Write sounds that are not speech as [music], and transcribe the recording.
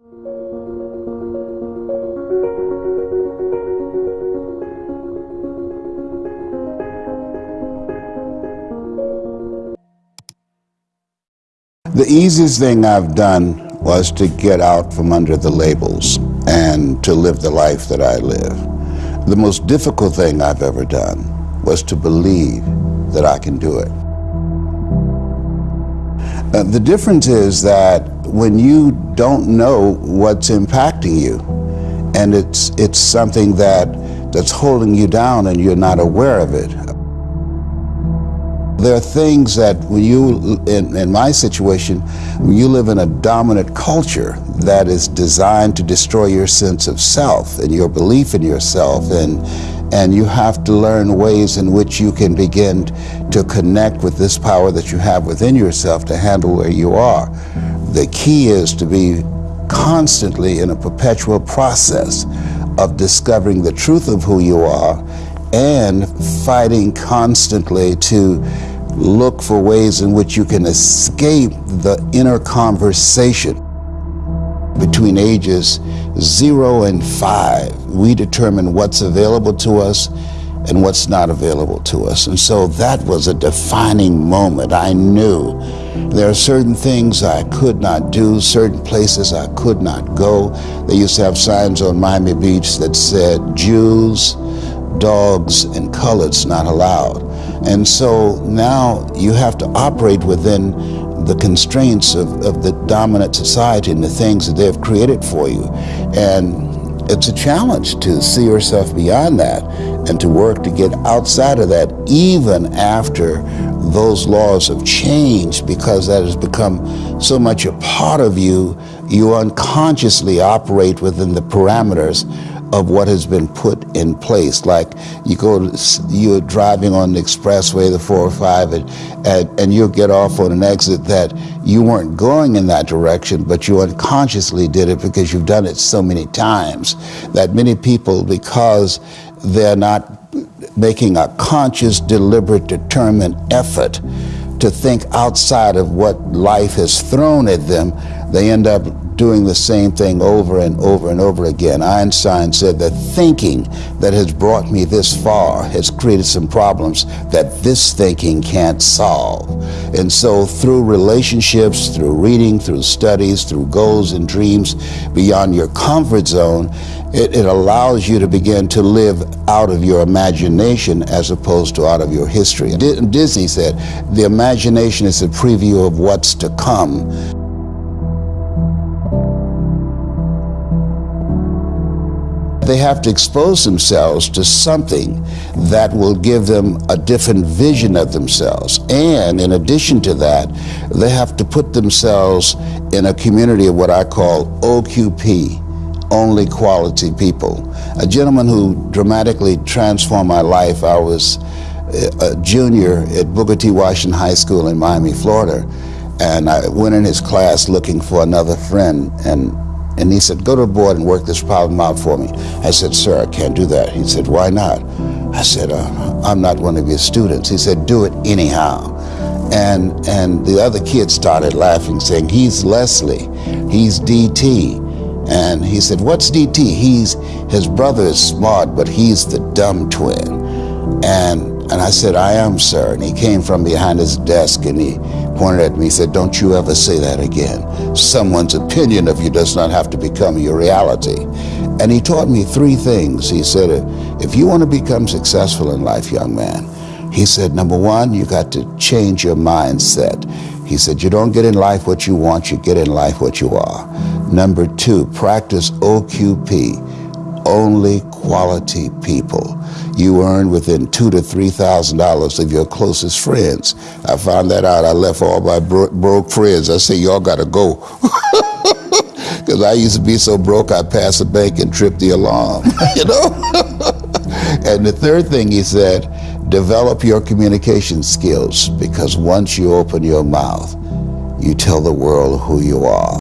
The easiest thing I've done was to get out from under the labels and to live the life that I live. The most difficult thing I've ever done was to believe that I can do it. Uh, the difference is that when you don't know what's impacting you and it's, it's something that, that's holding you down and you're not aware of it, there are things that when you, in, in my situation, you live in a dominant culture that is designed to destroy your sense of self and your belief in yourself and and you have to learn ways in which you can begin to connect with this power that you have within yourself to handle where you are. The key is to be constantly in a perpetual process of discovering the truth of who you are and fighting constantly to look for ways in which you can escape the inner conversation. Between ages zero and five, we determine what's available to us and what's not available to us. And so that was a defining moment. I knew there are certain things I could not do, certain places I could not go. They used to have signs on Miami Beach that said Jews, dogs, and coloreds not allowed. And so now you have to operate within the constraints of, of the dominant society and the things that they've created for you. And it's a challenge to see yourself beyond that and to work to get outside of that even after those laws have changed because that has become so much a part of you, you unconsciously operate within the parameters of what has been put in place. Like you go, you're driving on the expressway, the 405, and, and, and you'll get off on an exit that you weren't going in that direction, but you unconsciously did it because you've done it so many times that many people, because they're not making a conscious, deliberate, determined effort to think outside of what life has thrown at them, they end up doing the same thing over and over and over again. Einstein said that thinking that has brought me this far has created some problems that this thinking can't solve. And so through relationships, through reading, through studies, through goals and dreams beyond your comfort zone, it, it allows you to begin to live out of your imagination as opposed to out of your history. Disney said, the imagination is a preview of what's to come. They have to expose themselves to something that will give them a different vision of themselves. And in addition to that, they have to put themselves in a community of what I call OQP, only quality people. A gentleman who dramatically transformed my life, I was a junior at Booker T. Washington High School in Miami, Florida, and I went in his class looking for another friend, and and he said, go to the board and work this problem out for me. I said, sir, I can't do that. He said, why not? I said, uh, I'm not one of your students. He said, do it anyhow. And, and the other kids started laughing, saying, he's Leslie, he's DT. And he said, what's DT? He's, his brother is smart, but he's the dumb twin. And and I said, I am, sir. And he came from behind his desk and he pointed at me and said, don't you ever say that again. Someone's opinion of you does not have to become your reality. And he taught me three things. He said, if you want to become successful in life, young man, he said, number one, you got to change your mindset. He said, you don't get in life what you want, you get in life what you are. Number two, practice OQP, only quality people you earn within two to three thousand dollars of your closest friends. I found that out. I left all my bro broke friends. I say, y'all got to go. [laughs] Because I used to be so broke, I'd pass the bank and trip the alarm, [laughs] you know? [laughs] and the third thing he said, develop your communication skills because once you open your mouth, you tell the world who you are.